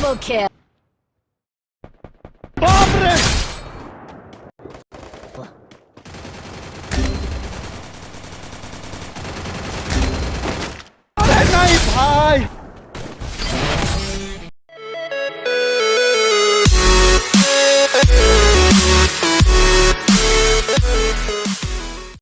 Double kill. Pobre! अरे